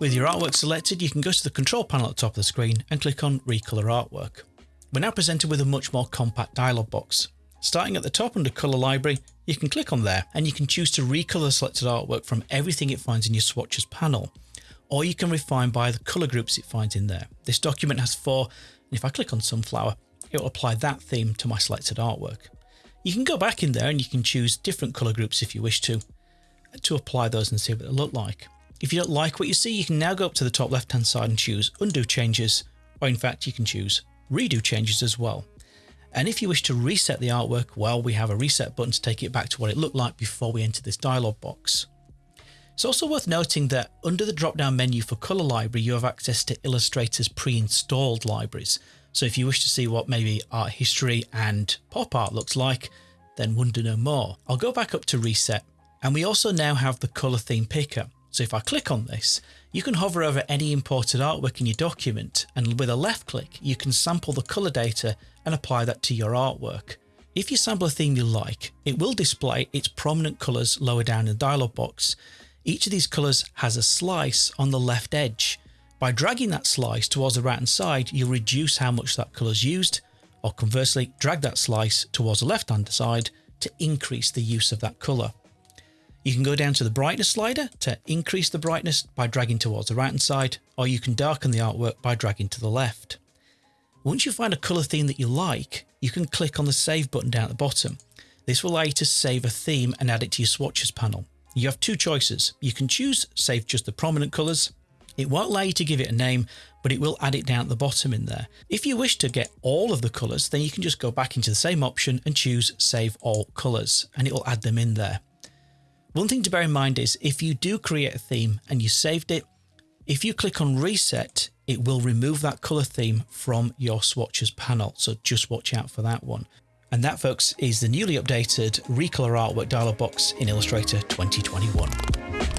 With your artwork selected, you can go to the control panel at the top of the screen and click on Recolor Artwork. We're now presented with a much more compact dialog box. Starting at the top under Color Library, you can click on there and you can choose to recolor selected artwork from everything it finds in your swatches panel, or you can refine by the color groups it finds in there. This document has four, and if I click on Sunflower, it will apply that theme to my selected artwork. You can go back in there and you can choose different color groups if you wish to, to apply those and see what they look like. If you don't like what you see, you can now go up to the top left hand side and choose undo changes, or in fact you can choose redo changes as well. And if you wish to reset the artwork, well, we have a reset button to take it back to what it looked like before we enter this dialog box. It's also worth noting that under the drop down menu for Color Library, you have access to Illustrator's pre-installed libraries. So if you wish to see what maybe art history and pop art looks like, then wonder no more. I'll go back up to reset. And we also now have the color theme picker. So if I click on this, you can hover over any imported artwork in your document and with a left click, you can sample the color data and apply that to your artwork. If you sample a theme you like, it will display its prominent colors lower down in the dialog box. Each of these colors has a slice on the left edge. By dragging that slice towards the right hand side, you'll reduce how much that color is used, or conversely, drag that slice towards the left hand side to increase the use of that color. You can go down to the brightness slider to increase the brightness by dragging towards the right hand side, or you can darken the artwork by dragging to the left. Once you find a colour theme that you like, you can click on the save button down at the bottom. This will allow you to save a theme and add it to your swatches panel. You have two choices. You can choose save just the prominent colours. It won't allow you to give it a name, but it will add it down at the bottom in there. If you wish to get all of the colours, then you can just go back into the same option and choose save all colours and it will add them in there. One thing to bear in mind is if you do create a theme and you saved it, if you click on reset, it will remove that color theme from your swatches panel. So just watch out for that one. And that folks is the newly updated Recolor Artwork dialog box in Illustrator 2021.